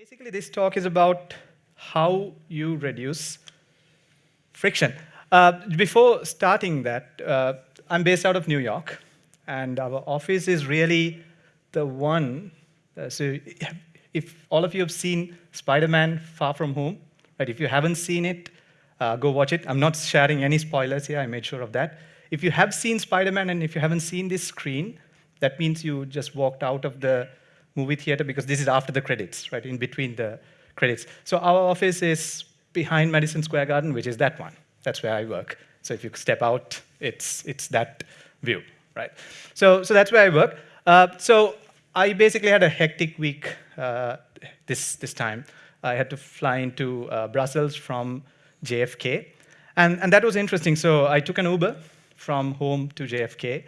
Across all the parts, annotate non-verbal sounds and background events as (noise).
basically, this talk is about how you reduce friction. Uh, before starting that, uh, I'm based out of New York, and our office is really the one. Uh, so, if all of you have seen Spider-Man: Far From Home, right? If you haven't seen it, uh, go watch it. I'm not sharing any spoilers here. I made sure of that. If you have seen Spider-Man and if you haven't seen this screen, that means you just walked out of the movie theater because this is after the credits, right? In between the credits. So our office is behind Madison Square Garden, which is that one. That's where I work. So if you step out, it's, it's that view, right? So, so that's where I work. Uh, so I basically had a hectic week uh, this, this time. I had to fly into uh, Brussels from JFK. And, and that was interesting. So I took an Uber from home to JFK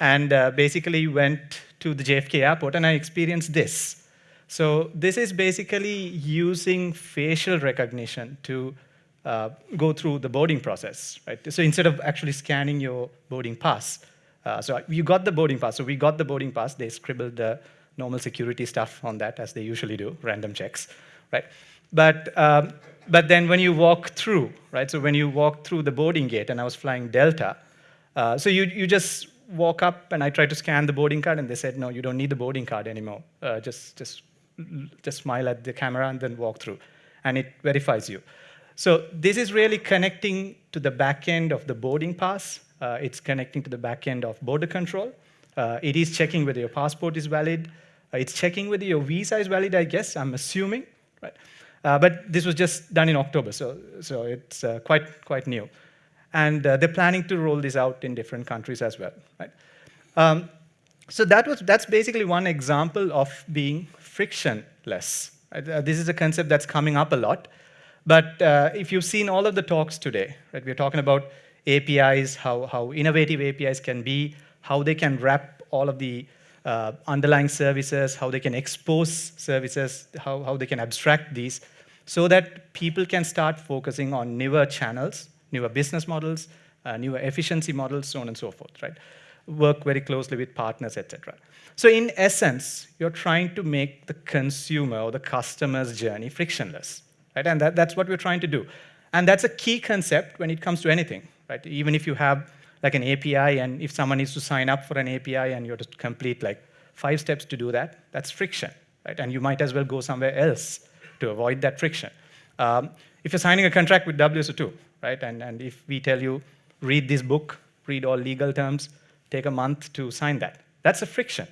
and uh, basically went to the JFK airport and I experienced this. So this is basically using facial recognition to uh, go through the boarding process, right? So instead of actually scanning your boarding pass, uh, so you got the boarding pass. So we got the boarding pass. They scribbled the normal security stuff on that, as they usually do, random checks, right? But, um, but then when you walk through, right? So when you walk through the boarding gate, and I was flying Delta, uh, so you, you just walk up and I tried to scan the boarding card and they said, no, you don't need the boarding card anymore. Uh, just, just, just smile at the camera and then walk through. And it verifies you. So this is really connecting to the back end of the boarding pass. Uh, it's connecting to the back end of border control. Uh, it is checking whether your passport is valid. Uh, it's checking whether your visa is valid, I guess, I'm assuming. Right? Uh, but this was just done in October, so, so it's uh, quite, quite new and uh, they're planning to roll this out in different countries as well. Right? Um, so that was, that's basically one example of being frictionless. Uh, this is a concept that's coming up a lot. But uh, if you've seen all of the talks today, right, we're talking about APIs, how, how innovative APIs can be, how they can wrap all of the uh, underlying services, how they can expose services, how, how they can abstract these, so that people can start focusing on newer channels newer business models, uh, newer efficiency models, so on and so forth, right? Work very closely with partners, etc. So in essence, you're trying to make the consumer or the customer's journey frictionless, right? And that, that's what we're trying to do. And that's a key concept when it comes to anything, right? Even if you have like an API and if someone needs to sign up for an API and you have to complete like five steps to do that, that's friction, right? And you might as well go somewhere else to avoid that friction. Um, if you're signing a contract with WSO2, right? And, and if we tell you, read this book, read all legal terms, take a month to sign that. That's a friction,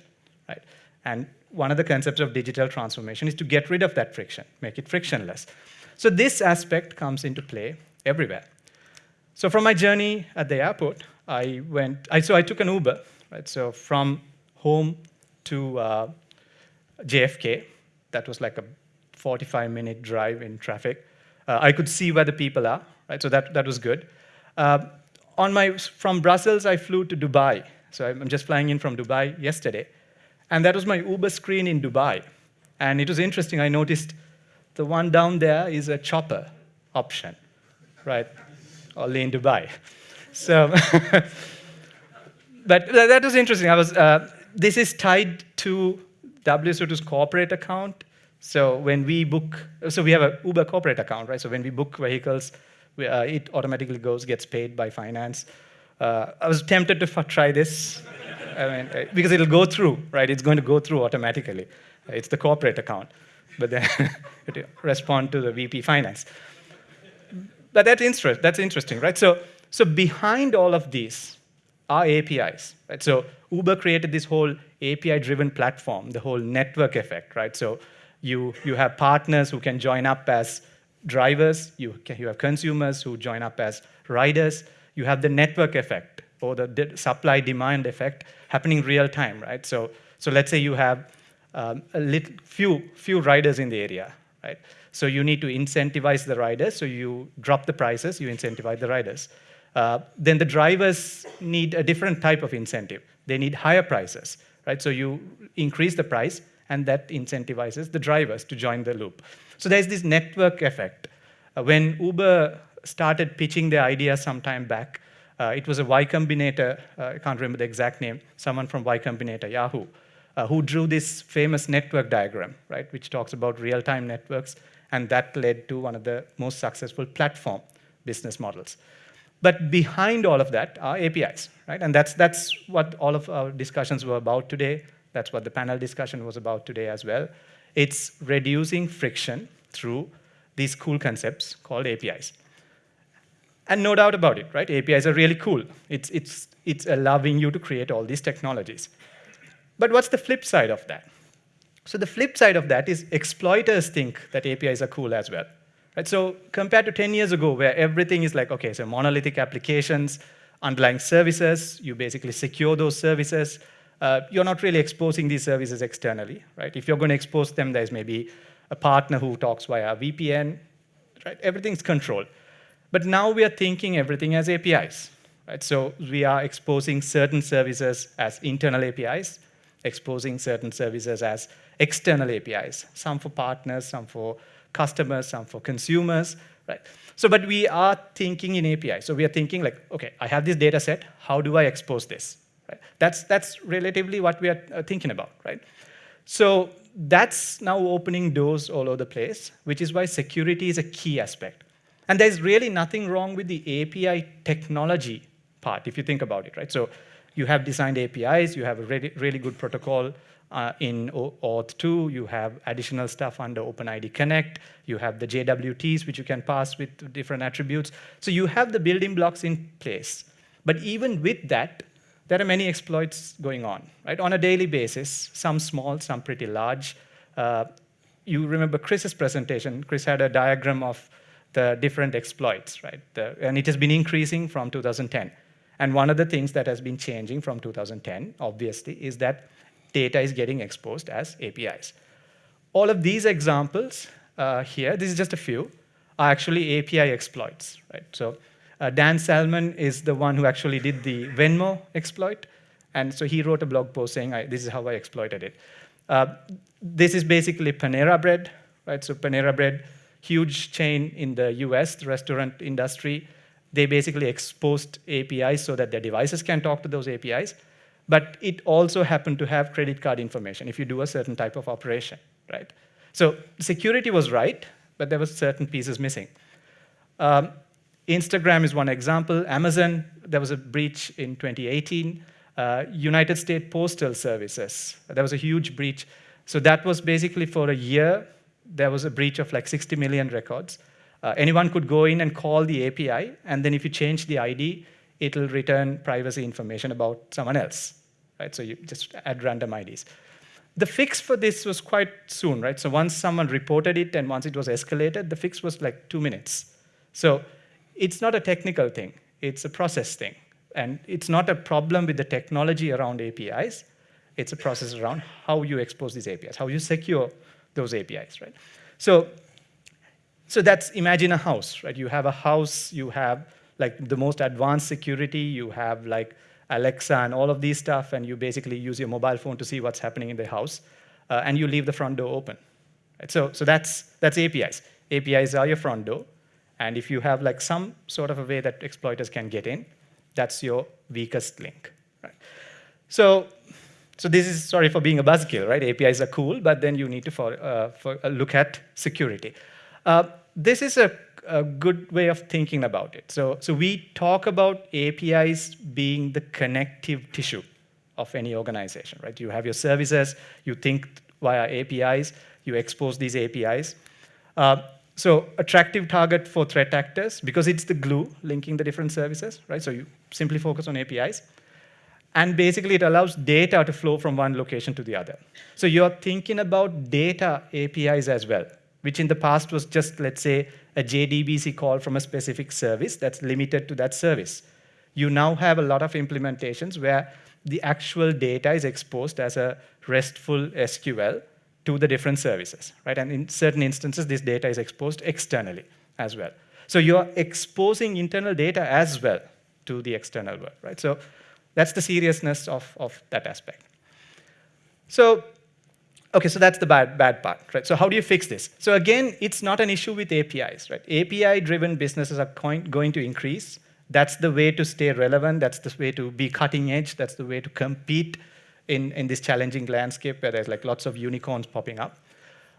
right? And one of the concepts of digital transformation is to get rid of that friction, make it frictionless. So this aspect comes into play everywhere. So from my journey at the airport, I went, I, so I took an Uber, right? So from home to uh, JFK, that was like a 45 minute drive in traffic. Uh, I could see where the people are, right? So that, that was good. Uh, on my, from Brussels, I flew to Dubai. So I'm just flying in from Dubai yesterday. And that was my Uber screen in Dubai. And it was interesting, I noticed the one down there is a chopper option, right? Only in Dubai. (laughs) So, (laughs) but that was interesting. I was, uh, this is tied to WSO2's corporate account. So when we book, so we have a Uber corporate account, right? So when we book vehicles, uh, it automatically goes, gets paid by finance. Uh, I was tempted to try this, I mean, uh, because it'll go through, right? It's going to go through automatically. It's the corporate account, but then (laughs) it respond to the VP finance. But that's, that's interesting, right? So, so behind all of these are APIs, right? So Uber created this whole API-driven platform, the whole network effect, right? So you, you have partners who can join up as drivers, you, you have consumers who join up as riders, you have the network effect or the supply-demand effect happening real time, right? So, so let's say you have um, a little, few, few riders in the area, right? So you need to incentivize the riders, so you drop the prices, you incentivize the riders. Uh, then the drivers need a different type of incentive. They need higher prices, right? So you increase the price, and that incentivizes the drivers to join the loop. So there's this network effect. Uh, when Uber started pitching their idea some time back, uh, it was a Y Combinator, uh, I can't remember the exact name, someone from Y Combinator, Yahoo, uh, who drew this famous network diagram, right, which talks about real-time networks, and that led to one of the most successful platform business models. But behind all of that are APIs, right? And that's, that's what all of our discussions were about today. That's what the panel discussion was about today as well. It's reducing friction through these cool concepts called APIs. And no doubt about it, right? APIs are really cool. It's, it's, it's allowing you to create all these technologies. But what's the flip side of that? So the flip side of that is exploiters think that APIs are cool as well. Right? So compared to 10 years ago, where everything is like, okay, so monolithic applications, underlying services, you basically secure those services. Uh, you're not really exposing these services externally, right? If you're going to expose them, there's maybe a partner who talks via VPN, right? Everything's controlled. But now we are thinking everything as APIs, right? So we are exposing certain services as internal APIs, exposing certain services as external APIs, some for partners, some for customers, some for consumers, right? So, but we are thinking in API. So we are thinking like, okay, I have this data set, how do I expose this? Right? That's, that's relatively what we are uh, thinking about, right? So that's now opening doors all over the place, which is why security is a key aspect. And there's really nothing wrong with the API technology part, if you think about it, right? So you have designed APIs, you have a really, really good protocol uh, in OAuth 2, you have additional stuff under OpenID Connect, you have the JWTs, which you can pass with different attributes. So you have the building blocks in place. But even with that, there are many exploits going on, right? On a daily basis, some small, some pretty large. Uh, you remember Chris's presentation. Chris had a diagram of the different exploits, right? The, and it has been increasing from 2010. And one of the things that has been changing from 2010, obviously, is that data is getting exposed as APIs. All of these examples uh, here, this is just a few, are actually API exploits, right? So uh, Dan Salmon is the one who actually did the Venmo exploit. And so he wrote a blog post saying, this is how I exploited it. Uh, this is basically Panera Bread, right? So Panera Bread, huge chain in the US, the restaurant industry. They basically exposed APIs so that their devices can talk to those APIs. But it also happened to have credit card information if you do a certain type of operation, right? So security was right, but there were certain pieces missing. Um, Instagram is one example. Amazon, there was a breach in 2018. Uh, United States Postal Services, there was a huge breach. So that was basically for a year, there was a breach of like 60 million records. Uh, anyone could go in and call the API, and then if you change the ID, it'll return privacy information about someone else, right? So you just add random IDs. The fix for this was quite soon, right? So once someone reported it and once it was escalated, the fix was like two minutes. So it's not a technical thing, it's a process thing. And it's not a problem with the technology around APIs, it's a process around how you expose these APIs, how you secure those APIs, right? So, so that's, imagine a house, right? You have a house, you have like the most advanced security, you have like Alexa and all of these stuff, and you basically use your mobile phone to see what's happening in the house, uh, and you leave the front door open. Right? So, so that's, that's APIs. APIs are your front door, and if you have like some sort of a way that exploiters can get in, that's your weakest link. Right? So, so this is, sorry for being a buzzkill, right? APIs are cool, but then you need to for, uh, for, uh, look at security. Uh, this is a, a, good way of thinking about it. So, so we talk about APIs being the connective tissue of any organization, right? You have your services, you think via APIs, you expose these APIs. Uh, so attractive target for threat actors because it's the glue linking the different services, right? So you simply focus on APIs. And basically, it allows data to flow from one location to the other. So you're thinking about data APIs as well, which in the past was just, let's say, a JDBC call from a specific service that's limited to that service. You now have a lot of implementations where the actual data is exposed as a RESTful SQL to the different services, right? And in certain instances, this data is exposed externally as well. So you're exposing internal data as well to the external world, right? So that's the seriousness of, of that aspect. So, okay, so that's the bad, bad part, right? So how do you fix this? So again, it's not an issue with APIs, right? API-driven businesses are going to increase. That's the way to stay relevant. That's the way to be cutting edge. That's the way to compete in, in this challenging landscape where there's like lots of unicorns popping up.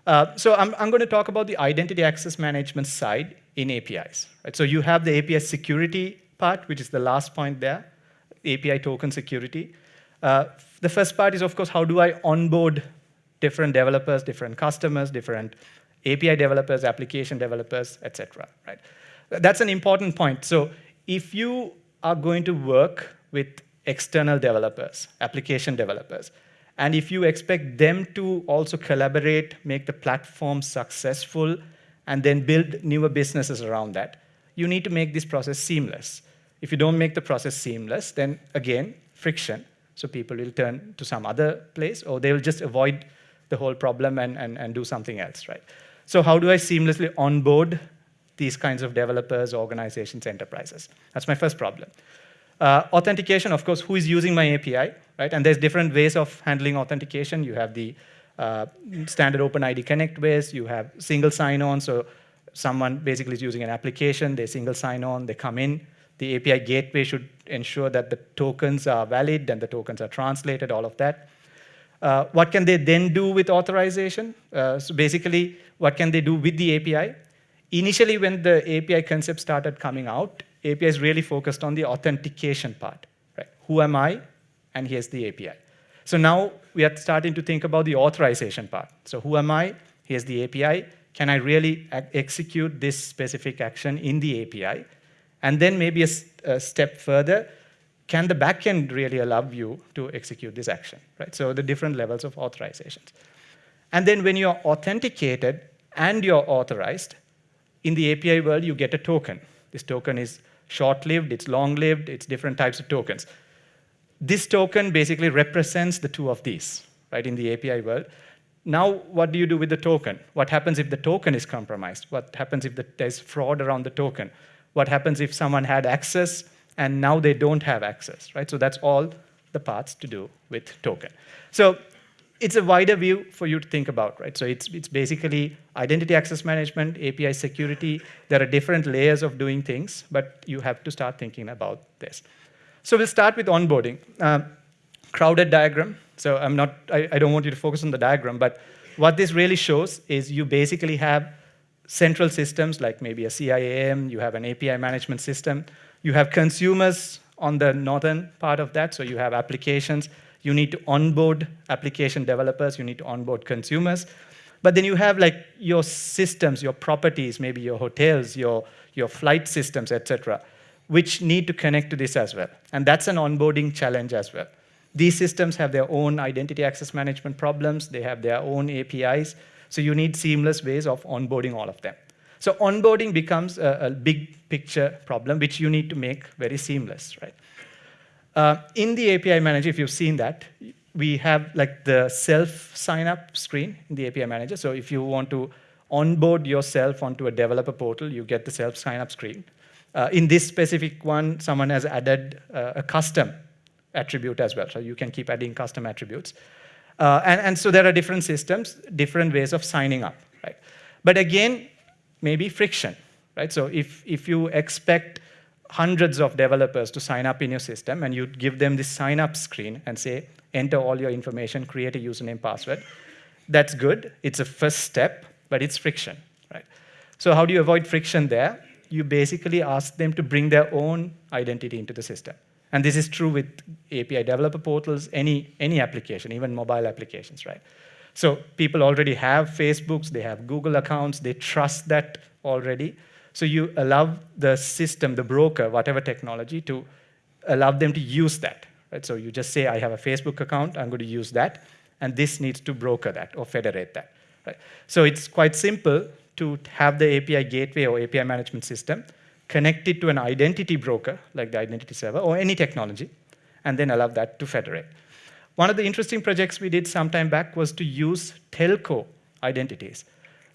Uh, so I'm, I'm going to talk about the identity access management side in APIs. Right? So you have the API security part, which is the last point there, API token security. Uh, the first part is, of course, how do I onboard different developers, different customers, different API developers, application developers, etc. Right? That's an important point. So if you are going to work with external developers, application developers, and if you expect them to also collaborate, make the platform successful, and then build newer businesses around that, you need to make this process seamless. If you don't make the process seamless, then again, friction. So people will turn to some other place, or they will just avoid the whole problem and, and, and do something else, right? So how do I seamlessly onboard these kinds of developers, organizations, enterprises? That's my first problem. Uh, authentication, of course, who is using my API, right? And there's different ways of handling authentication. You have the uh, standard OpenID Connect ways. You have single sign-on, so someone basically is using an application, they single sign-on, they come in. The API gateway should ensure that the tokens are valid and the tokens are translated, all of that. Uh, what can they then do with authorization? Uh, so basically, what can they do with the API? Initially, when the API concept started coming out, API is really focused on the authentication part. Right? Who am I? And here's the API. So now we are starting to think about the authorization part. So who am I? Here's the API. Can I really execute this specific action in the API? And then maybe a, a step further, can the backend really allow you to execute this action, right? So the different levels of authorizations. And then when you're authenticated and you're authorized, in the API world, you get a token. This token is short-lived, it's long-lived, it's different types of tokens. This token basically represents the two of these, right, in the API world. Now, what do you do with the token? What happens if the token is compromised? What happens if the, there's fraud around the token? What happens if someone had access and now they don't have access, right? So that's all the parts to do with token. So it's a wider view for you to think about, right? So it's, it's basically identity access management, API security. There are different layers of doing things, but you have to start thinking about this. So we'll start with onboarding. Uh, crowded diagram. So I'm not, I, I don't want you to focus on the diagram, but what this really shows is you basically have central systems like maybe a CIAM, you have an API management system, you have consumers on the northern part of that, so you have applications. You need to onboard application developers, you need to onboard consumers. But then you have like your systems, your properties, maybe your hotels, your, your flight systems, etc., which need to connect to this as well. And that's an onboarding challenge as well. These systems have their own identity access management problems, they have their own APIs, so you need seamless ways of onboarding all of them. So onboarding becomes a, a, big picture problem, which you need to make very seamless, right? Uh, in the API manager, if you've seen that, we have like the self sign up screen in the API manager. So if you want to onboard yourself onto a developer portal, you get the self sign up screen. Uh, in this specific one, someone has added uh, a custom attribute as well. So you can keep adding custom attributes. Uh, and, and so there are different systems, different ways of signing up, right? But again, maybe friction, right? So if, if you expect hundreds of developers to sign up in your system and you give them this sign up screen and say, enter all your information, create a username, password, that's good. It's a first step, but it's friction, right? So how do you avoid friction there? You basically ask them to bring their own identity into the system. And this is true with API developer portals, any, any application, even mobile applications, right? So people already have Facebooks, they have Google accounts, they trust that already. So you allow the system, the broker, whatever technology, to allow them to use that. Right? So you just say, I have a Facebook account, I'm going to use that, and this needs to broker that or federate that. Right? So it's quite simple to have the API gateway or API management system connected to an identity broker, like the identity server, or any technology, and then allow that to federate. One of the interesting projects we did some time back was to use telco identities.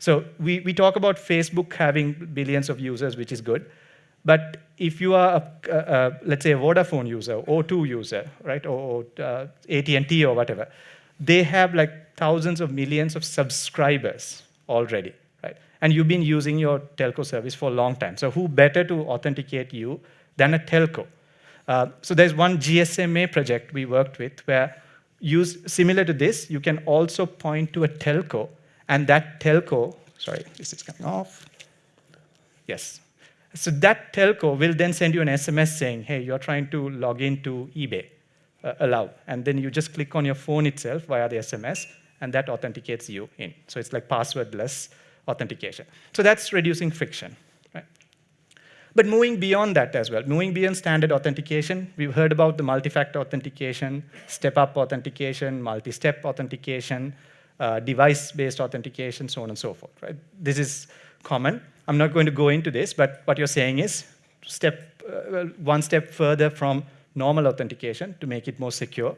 So we, we talk about Facebook having billions of users, which is good. But if you are, a, a, a, let's say, a Vodafone user, O2 user, right, or uh, AT&T or whatever, they have like thousands of millions of subscribers already, right? And you've been using your telco service for a long time. So who better to authenticate you than a telco? Uh, so there's one GSMA project we worked with where use similar to this, you can also point to a telco, and that telco, sorry, this is coming off. Yes. So that telco will then send you an SMS saying, hey, you're trying to log into eBay, uh, allow. And then you just click on your phone itself via the SMS, and that authenticates you in. So it's like passwordless authentication. So that's reducing friction. But moving beyond that as well, moving beyond standard authentication, we've heard about the multi-factor authentication, step-up authentication, multi-step authentication, uh, device-based authentication, so on and so forth, right? This is common. I'm not going to go into this, but what you're saying is step uh, one step further from normal authentication to make it more secure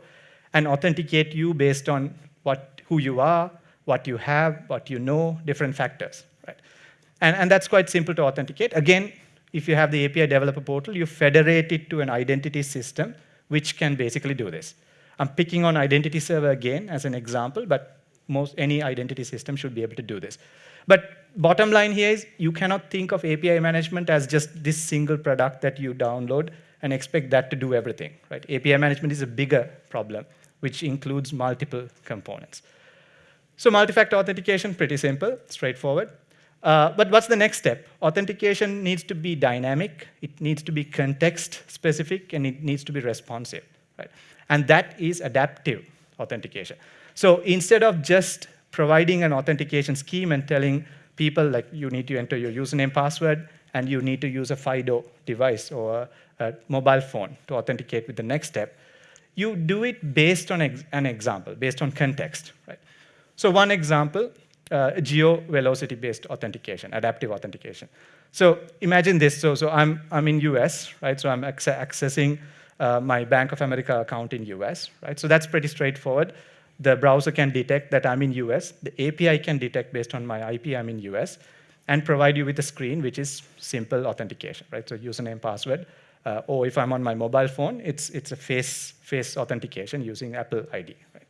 and authenticate you based on what, who you are, what you have, what you know, different factors, right? And, and that's quite simple to authenticate. Again, if you have the API developer portal, you federate it to an identity system, which can basically do this. I'm picking on identity server again as an example, but most any identity system should be able to do this. But bottom line here is you cannot think of API management as just this single product that you download and expect that to do everything. Right? API management is a bigger problem, which includes multiple components. So multi-factor authentication, pretty simple, straightforward. Uh, but what's the next step? Authentication needs to be dynamic, it needs to be context specific, and it needs to be responsive. Right? And that is adaptive authentication. So instead of just providing an authentication scheme and telling people like you need to enter your username password and you need to use a FIDO device or a mobile phone to authenticate with the next step, you do it based on ex an example, based on context. Right? So one example uh, geo-velocity-based authentication, adaptive authentication. So imagine this. So, so I'm, I'm in US, right? So I'm accessing uh, my Bank of America account in US, right? So that's pretty straightforward. The browser can detect that I'm in US. The API can detect based on my IP I'm in US and provide you with a screen which is simple authentication, right? So username, password, uh, or if I'm on my mobile phone, it's, it's a face, face authentication using Apple ID. Right?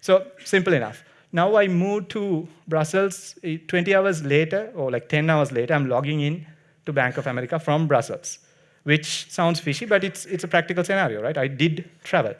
So simple enough. Now I move to Brussels, eh, 20 hours later, or like 10 hours later, I'm logging in to Bank of America from Brussels, which sounds fishy, but it's, it's a practical scenario, right? I did travel.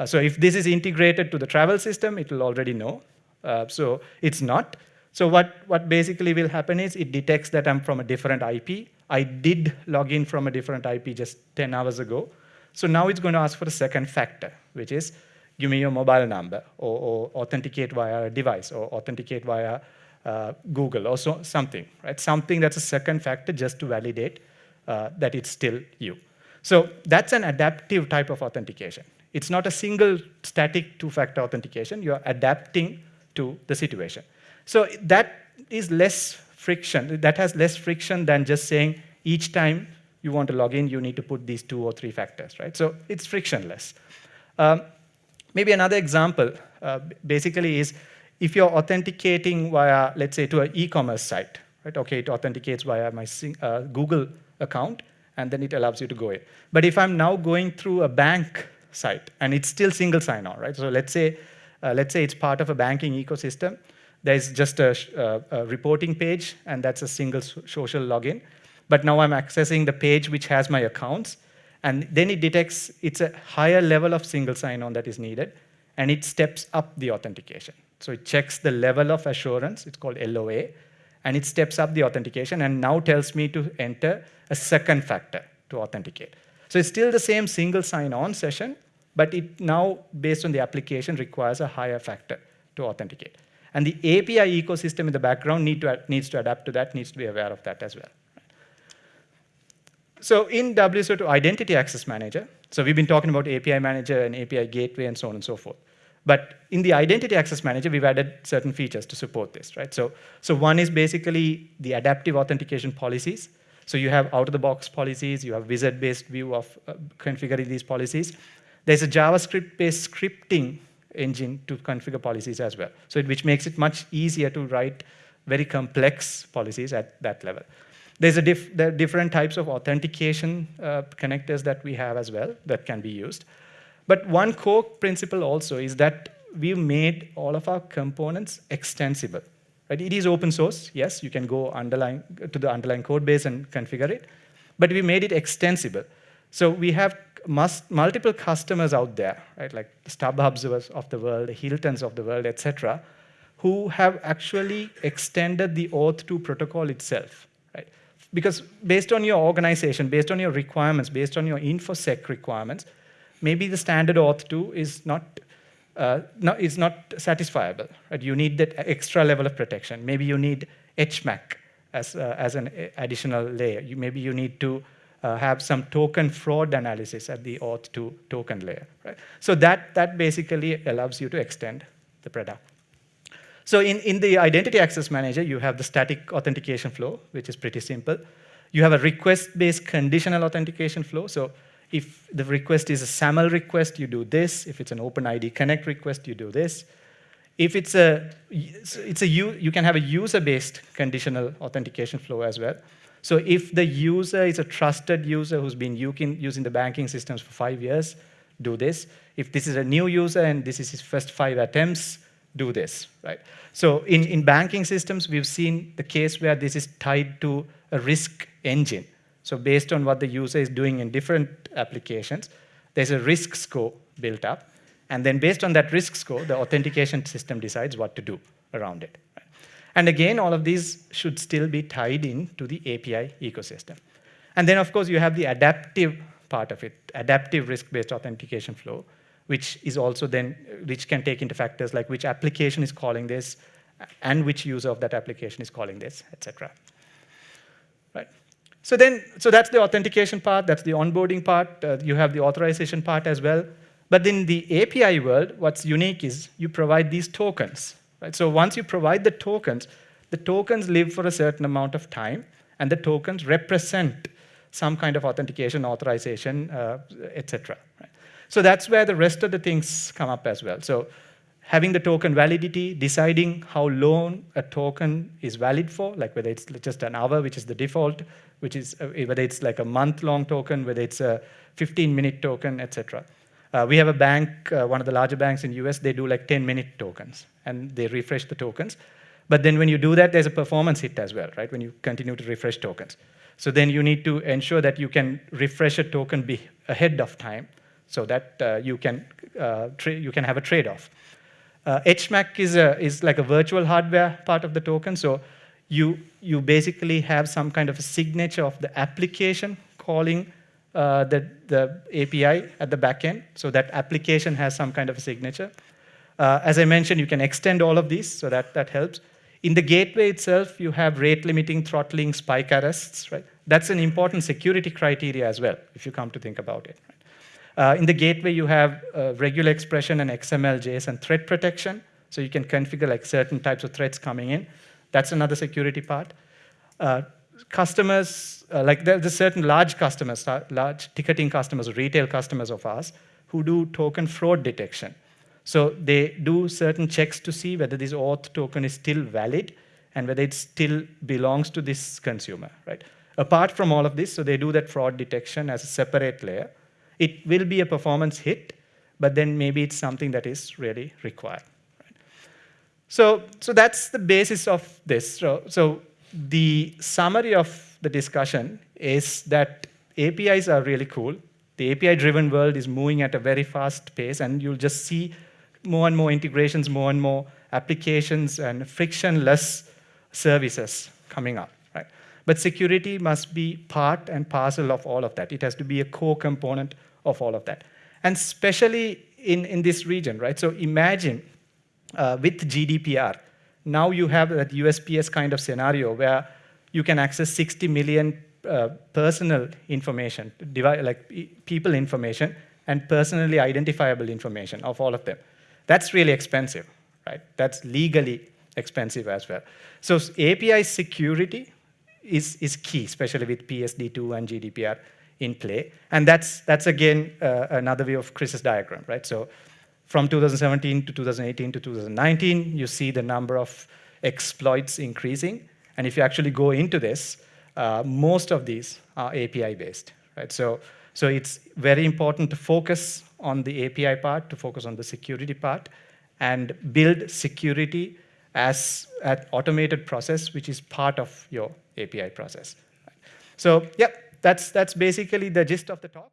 Uh, so if this is integrated to the travel system, it will already know. Uh, so it's not. So what, what basically will happen is it detects that I'm from a different IP. I did log in from a different IP just 10 hours ago. So now it's going to ask for a second factor, which is give me your mobile number, or, or authenticate via a device, or authenticate via uh, Google, or so, something, right? Something that's a second factor just to validate uh, that it's still you. So that's an adaptive type of authentication. It's not a single static two-factor authentication. You're adapting to the situation. So that is less friction. That has less friction than just saying each time you want to log in, you need to put these two or three factors, right? So it's frictionless. Um, Maybe another example uh, basically is if you're authenticating via, let's say, to an e-commerce site, right? Okay, it authenticates via my uh, Google account, and then it allows you to go in. But if I'm now going through a bank site, and it's still single sign-on, right? So let's say, uh, let's say it's part of a banking ecosystem. There's just a, uh, a reporting page, and that's a single social login. But now I'm accessing the page which has my accounts, and then it detects it's a higher level of single sign-on that is needed, and it steps up the authentication. So it checks the level of assurance, it's called LOA, and it steps up the authentication and now tells me to enter a second factor to authenticate. So it's still the same single sign-on session, but it now, based on the application, requires a higher factor to authenticate. And the API ecosystem in the background need to, needs to adapt to that, needs to be aware of that as well. So in WSO2 Identity Access Manager, so we've been talking about API Manager and API Gateway and so on and so forth. But in the Identity Access Manager, we've added certain features to support this, right? So, so one is basically the adaptive authentication policies. So you have out-of-the-box policies, you have wizard-based view of uh, configuring these policies. There's a JavaScript-based scripting engine to configure policies as well, so it, which makes it much easier to write very complex policies at that level. There's a diff there are different types of authentication uh, connectors that we have as well that can be used. But one core principle also is that we've made all of our components extensible. Right? It is open source, yes, you can go underlying, to the underlying code base and configure it, but we made it extensible. So we have must, multiple customers out there, right, like the StubHubs of the world, the Hiltons of the world, etc., who have actually extended the Auth2 protocol itself, right? Because based on your organization, based on your requirements, based on your InfoSec requirements, maybe the standard Auth2 is not, uh, is not satisfiable, right? You need that extra level of protection. Maybe you need HMAC as, uh, as an additional layer. You, maybe you need to uh, have some token fraud analysis at the auth2 token layer. Right? So that, that basically allows you to extend the product. So in, in the identity access manager, you have the static authentication flow, which is pretty simple. You have a request-based conditional authentication flow. So if the request is a SAML request, you do this. If it's an OpenID Connect request, you do this. If it's a, it's a you can have a user-based conditional authentication flow as well. So if the user is a trusted user who's been using the banking systems for five years, do this. If this is a new user and this is his first five attempts, do this, right? So in, in banking systems, we've seen the case where this is tied to a risk engine. So based on what the user is doing in different applications, there's a risk score built up. And then based on that risk score, the authentication system decides what to do around it. And again, all of these should still be tied into the API ecosystem. And then, of course, you have the adaptive part of it, adaptive risk-based authentication flow, which is also then, which can take into factors like which application is calling this, and which user of that application is calling this, etc. Right. So then, so that's the authentication part, that's the onboarding part. Uh, you have the authorization part as well. But in the API world, what's unique is you provide these tokens. Right? So once you provide the tokens, the tokens live for a certain amount of time, and the tokens represent some kind of authentication, authorization, uh, etc. Right? So that's where the rest of the things come up as well. So having the token validity, deciding how long a token is valid for, like whether it's just an hour, which is the default, which is uh, whether it's like a month-long token, whether it's a 15-minute token, etc. Uh, we have a bank, uh, one of the larger banks in US, they do like 10-minute tokens, and they refresh the tokens. But then when you do that, there's a performance hit as well, right, when you continue to refresh tokens. So then you need to ensure that you can refresh a token ahead of time so that uh, you, can, uh, you can have a trade-off. Uh, HMAC is, a, is like a virtual hardware part of the token, so you, you basically have some kind of a signature of the application calling uh, the, the API at the back end, so that application has some kind of a signature. Uh, as I mentioned, you can extend all of these, so that, that helps. In the gateway itself, you have rate limiting, throttling, spike arrests, right? That's an important security criteria as well, if you come to think about it. Uh, in the gateway, you have uh, regular expression and XML, JSON threat protection, so you can configure like certain types of threats coming in. That's another security part. Uh, customers, uh, like there's certain large customers, uh, large ticketing customers, retail customers of ours, who do token fraud detection. So they do certain checks to see whether this auth token is still valid and whether it still belongs to this consumer, right? Apart from all of this, so they do that fraud detection as a separate layer. It will be a performance hit, but then maybe it's something that is really required. So, so that's the basis of this. So, so the summary of the discussion is that APIs are really cool. The API-driven world is moving at a very fast pace, and you'll just see more and more integrations, more and more applications, and frictionless services coming up. Right? But security must be part and parcel of all of that. It has to be a core component of all of that. And especially in, in this region, right? So imagine uh, with GDPR, now you have that USPS kind of scenario where you can access 60 million uh, personal information, like people information, and personally identifiable information of all of them. That's really expensive, right? That's legally expensive as well. So API security is, is key, especially with PSD2 and GDPR in play. And that's, that's again, uh, another view of Chris's diagram, right? So from 2017 to 2018 to 2019, you see the number of exploits increasing. And if you actually go into this, uh, most of these are API-based. Right? So, so it's very important to focus on the API part, to focus on the security part, and build security as an automated process, which is part of your API process. So, yeah, that's, that's basically the gist of the talk.